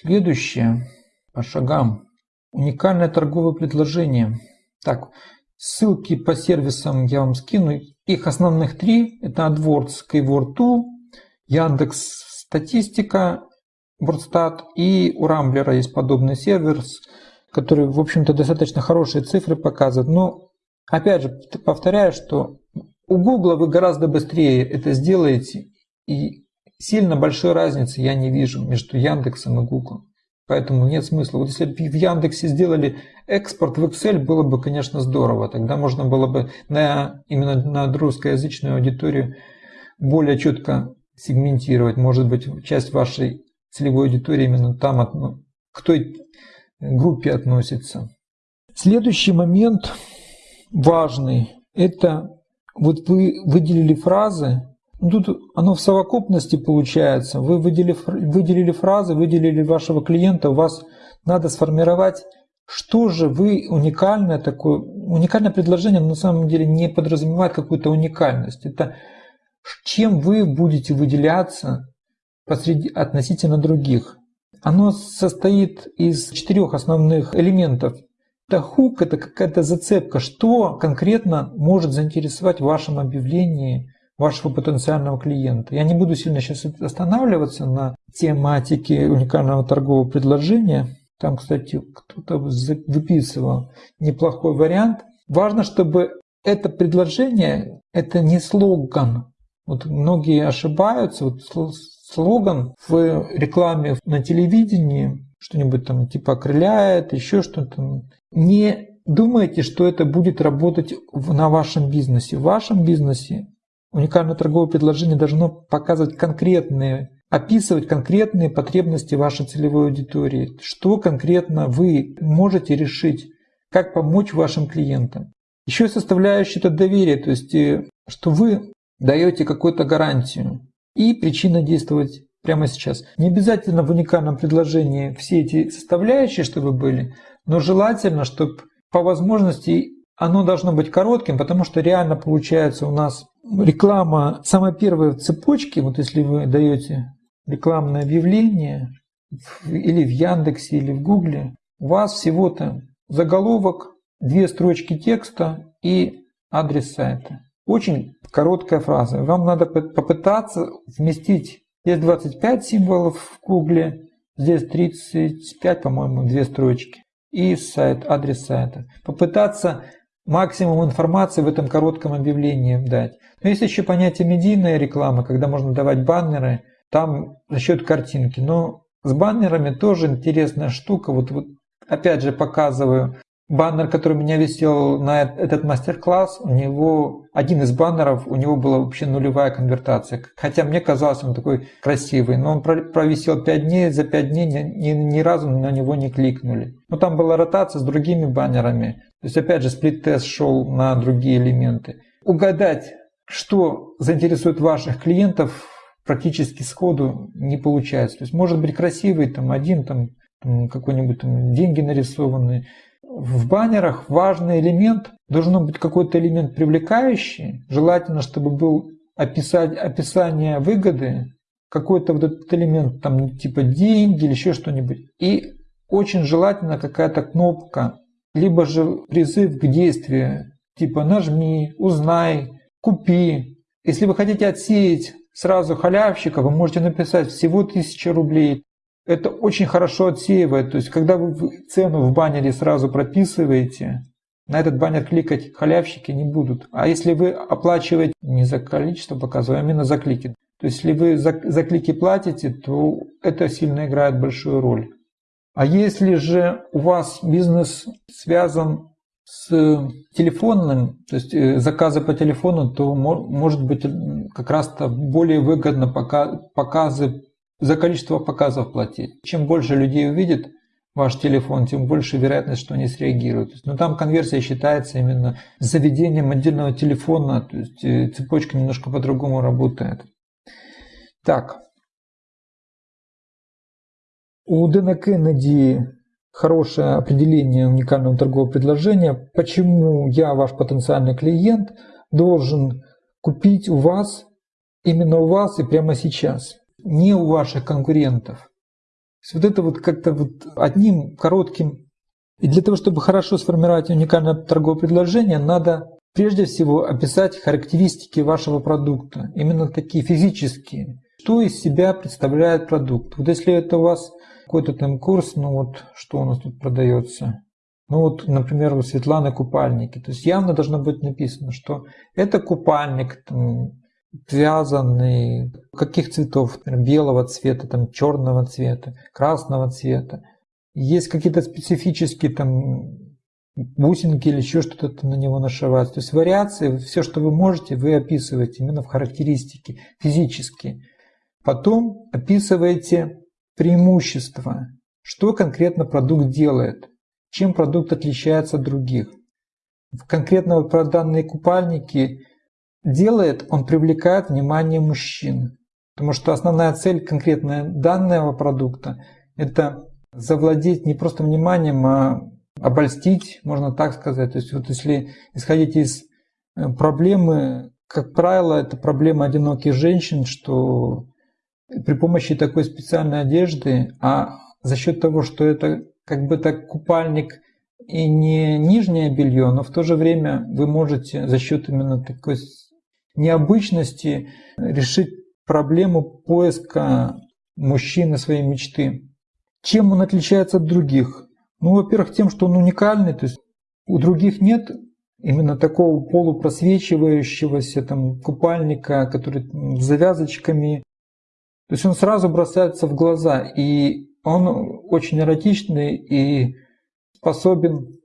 Следующее по шагам. Уникальное торговое предложение. Так, ссылки по сервисам я вам скину. Их основных три. Это AdWords, Keyword 2, Яндекс Статистика, Бурстат и у Рамблера есть подобный сервер, который, в общем-то, достаточно хорошие цифры показывает. Но, опять же, повторяю, что у Google вы гораздо быстрее это сделаете, и сильно большой разницы я не вижу между Яндексом и Google. Поэтому нет смысла. Вот если бы в Яндексе сделали экспорт в Excel, было бы, конечно, здорово. Тогда можно было бы на, именно на русскоязычную аудиторию более четко сегментировать. Может быть, часть вашей целевой аудитории именно там к той группе относится. Следующий момент важный – это вот вы выделили фразы, ну, тут оно в совокупности получается. Вы выделили, выделили фразы, выделили вашего клиента, у вас надо сформировать, что же вы уникальное такое. Уникальное предложение на самом деле не подразумевает какую-то уникальность. Это чем вы будете выделяться посреди, относительно других. Оно состоит из четырех основных элементов. Это хук, это какая-то зацепка, что конкретно может заинтересовать в вашем объявлении вашего потенциального клиента. Я не буду сильно сейчас останавливаться на тематике уникального торгового предложения. Там, кстати, кто-то выписывал неплохой вариант. Важно, чтобы это предложение, это не слоган. Вот многие ошибаются. Вот слоган в рекламе на телевидении, что-нибудь там типа окрыляет, еще что-то. Не думайте, что это будет работать на вашем бизнесе. В вашем бизнесе уникальное торговое предложение должно показывать конкретные, описывать конкретные потребности вашей целевой аудитории. Что конкретно вы можете решить, как помочь вашим клиентам. Еще составляющая это доверие, то есть э, что вы даете какую-то гарантию и причина действовать прямо сейчас. Не обязательно в уникальном предложении все эти составляющие, чтобы были, но желательно, чтобы по возможности оно должно быть коротким, потому что реально получается у нас реклама самая первая в цепочке, вот если вы даете рекламное объявление или в Яндексе, или в Гугле, у вас всего-то заголовок, две строчки текста и адрес сайта. Очень короткая фраза. Вам надо попытаться вместить, здесь 25 символов в Гугле, здесь 35, по-моему, две строчки, и сайт, адрес сайта. Попытаться максимум информации в этом коротком объявлении дать. Но есть еще понятие медийная реклама, когда можно давать баннеры, там за счет картинки. Но с баннерами тоже интересная штука. Вот, вот опять же показываю баннер, который меня висел на этот мастер-класс, у него один из баннеров, у него была вообще нулевая конвертация. Хотя мне казалось, он такой красивый, но он провисел 5 дней, за 5 дней ни, ни, ни разу на него не кликнули. Но там была ротация с другими баннерами. То есть опять же сплит-тест шел на другие элементы. Угадать, что заинтересует ваших клиентов, практически сходу не получается. То есть может быть красивый там один там какой-нибудь там деньги нарисованные, в баннерах важный элемент, должен быть какой-то элемент привлекающий, желательно, чтобы был описать, описание выгоды, какой-то вот этот элемент, там типа деньги или еще что-нибудь. И очень желательно какая-то кнопка, либо же призыв к действию, типа нажми, узнай, купи. Если вы хотите отсеять сразу халявщика, вы можете написать всего 1000 рублей, это очень хорошо отсеивает. То есть, когда вы цену в баннере сразу прописываете, на этот баннер кликать халявщики не будут. А если вы оплачиваете не за количество показываем, а именно за клики, то есть если вы за, за клики платите, то это сильно играет большую роль. А если же у вас бизнес связан с телефонным, то есть э, заказы по телефону, то может быть как раз-то более выгодно показы за количество показов платить. Чем больше людей увидит ваш телефон, тем больше вероятность, что они среагируют. Но там конверсия считается именно заведением отдельного телефона, то есть э, цепочка немножко по-другому работает. Так. У Дэна Кеннеди хорошее определение уникального торгового предложения. Почему я, ваш потенциальный клиент, должен купить у вас, именно у вас и прямо сейчас не у ваших конкурентов. вот это вот как-то вот одним коротким. И для того, чтобы хорошо сформировать уникальное торговое предложение, надо прежде всего описать характеристики вашего продукта, именно такие физические. Что из себя представляет продукт? Вот если это у вас какой-то там курс, ну вот что у нас тут продается? Ну вот, например, у Светланы купальники. То есть явно должно быть написано, что это купальник там, вязаный, каких цветов, например, белого цвета, там, черного цвета, красного цвета. Есть какие-то специфические там бусинки или еще что-то на него нашивать. То есть вариации, все, что вы можете, вы описываете именно в характеристике, физически. Потом описываете преимущества, что конкретно продукт делает, чем продукт отличается от других. Конкретно про данные купальники делает, он привлекает внимание мужчин. Потому что основная цель конкретная данного продукта – это завладеть не просто вниманием, а обольстить, можно так сказать. То есть вот если исходить из э, проблемы, как правило, это проблема одиноких женщин, что при помощи такой специальной одежды, а за счет того, что это как бы так купальник и не нижнее белье, но в то же время вы можете за счет именно такой необычности решить проблему поиска мужчины своей мечты. Чем он отличается от других? Ну, во-первых, тем, что он уникальный, то есть у других нет именно такого полупросвечивающегося там купальника, который с завязочками. То есть он сразу бросается в глаза, и он очень эротичный и способен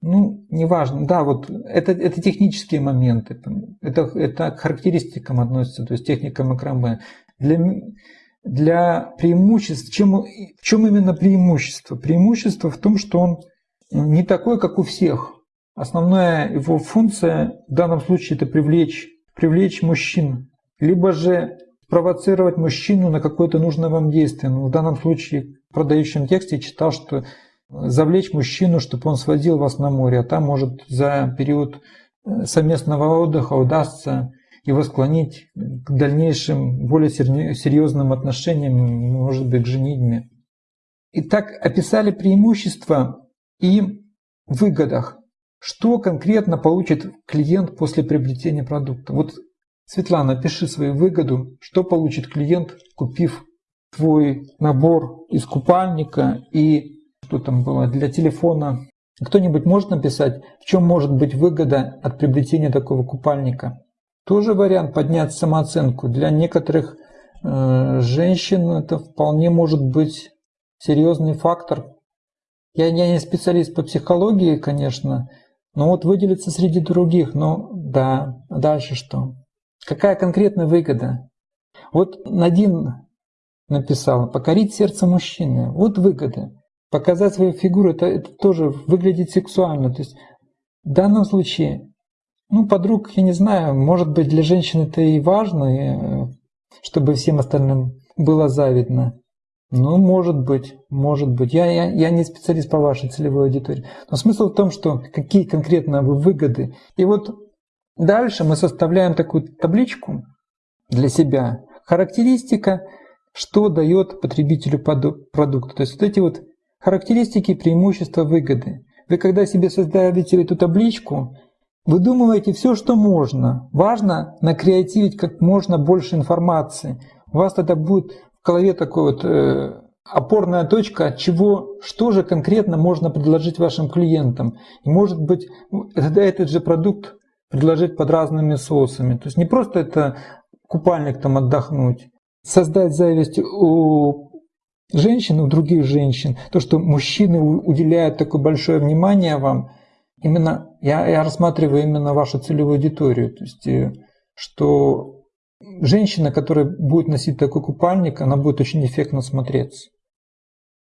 ну, неважно, да, вот это, это технические моменты, это, это к характеристикам относится, то есть техника макраме. Для, для преимуществ, чем, в чем именно преимущество? Преимущество в том, что он не такой, как у всех. Основная его функция в данном случае это привлечь, привлечь мужчин, либо же провоцировать мужчину на какое-то нужное вам действие. Ну, в данном случае в продающем тексте читал, что завлечь мужчину, чтобы он сводил вас на море, а там, может, за период э, совместного отдыха удастся его склонить к дальнейшим, более серьезным отношениям, может быть, к женитьбе. Итак, описали преимущества и выгодах. Что конкретно получит клиент после приобретения продукта? Вот, Светлана, пиши свою выгоду, что получит клиент, купив твой набор из купальника и что там было, для телефона. Кто-нибудь может написать, в чем может быть выгода от приобретения такого купальника? Тоже вариант поднять самооценку. Для некоторых э, женщин это вполне может быть серьезный фактор. Я, я не специалист по психологии, конечно, но вот выделиться среди других, ну да, дальше что? Какая конкретная выгода? Вот Надин написал, покорить сердце мужчины. Вот выгода показать свою фигуру, это, это тоже выглядит сексуально. То есть в данном случае, ну, подруг, я не знаю, может быть, для женщин это и важно, и, э, чтобы всем остальным было завидно. Ну, может быть, может быть. Я, я, я не специалист по вашей целевой аудитории. Но смысл в том, что какие конкретно вы выгоды. И вот дальше мы составляем такую табличку для себя. Характеристика, что дает потребителю продукта. То есть вот эти вот Характеристики, преимущества, выгоды. Вы когда себе создаете эту табличку, выдумываете все, что можно. Важно накреативить как можно больше информации. У вас тогда будет в голове такой вот э, опорная точка, от чего, что же конкретно можно предложить вашим клиентам. И может быть, тогда этот же продукт предложить под разными соусами. То есть не просто это купальник там отдохнуть, создать зависть у женщин, у других женщин, то, что мужчины уделяют такое большое внимание вам, именно я, я рассматриваю именно вашу целевую аудиторию, то есть э, что женщина, которая будет носить такой купальник, она будет очень эффектно смотреться.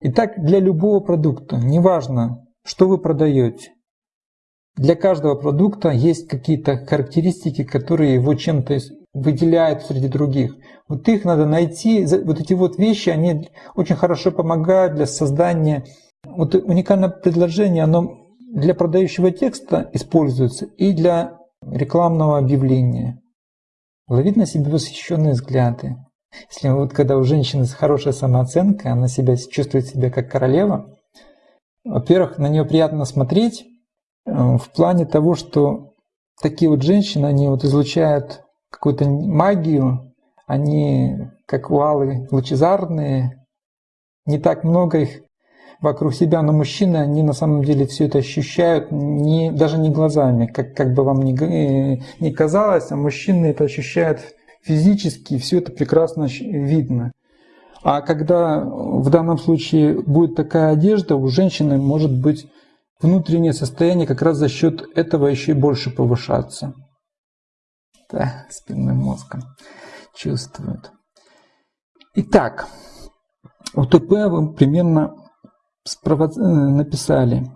Итак, для любого продукта, неважно, что вы продаете, для каждого продукта есть какие-то характеристики, которые его чем-то выделяют среди других. Вот их надо найти, вот эти вот вещи, они очень хорошо помогают для создания, вот уникальное предложение, оно для продающего текста используется и для рекламного объявления. Ловить на себе восхищенные взгляды. Если вот когда у женщины хорошая самооценка, она себя чувствует себя как королева, во-первых, на нее приятно смотреть в плане того, что такие вот женщины, они вот излучают какую-то магию, они как валы лучезарные, не так много их вокруг себя, но мужчины, они на самом деле все это ощущают не, даже не глазами, как, как бы вам ни, э, ни казалось, а мужчины это ощущают физически, все это прекрасно видно. А когда в данном случае будет такая одежда, у женщины может быть внутреннее состояние как раз за счет этого еще и больше повышаться. Да, спинным мозгом чувствует. Итак, УТП вы примерно написали.